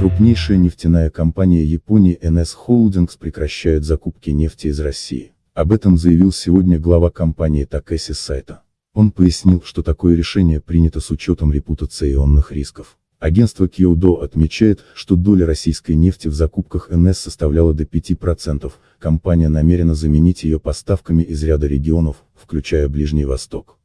Крупнейшая нефтяная компания Японии NS Holdings прекращает закупки нефти из России. Об этом заявил сегодня глава компании Такеси Сайта. Он пояснил, что такое решение принято с учетом репутационных рисков. Агентство Киодо отмечает, что доля российской нефти в закупках НС составляла до 5%, компания намерена заменить ее поставками из ряда регионов, включая Ближний Восток.